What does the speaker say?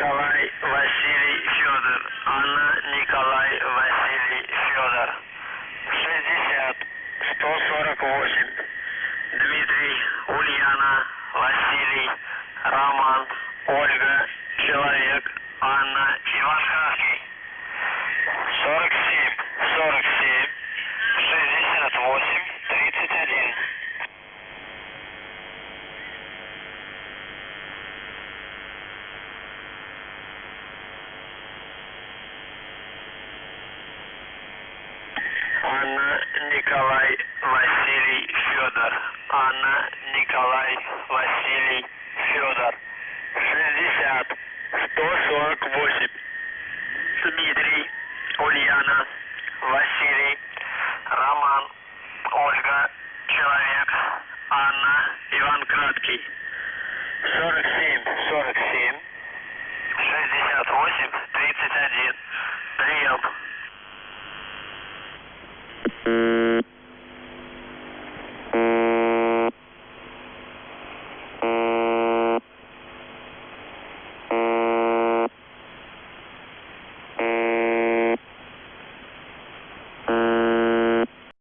Николай Василий Федор. Анна Николай Василий Федор. 60 148. Дмитрий Ульяна Василий Роман Ольга Человек Анна Иванковский. Анна, Николай, Василий, Федор. Анна, Николай, Василий, Федор. 60, 148. Дмитрий, Ульяна, Василий, Роман, Ольга, Человек, Анна, Иван Краткий. 47, 47, 68, 31. Прием.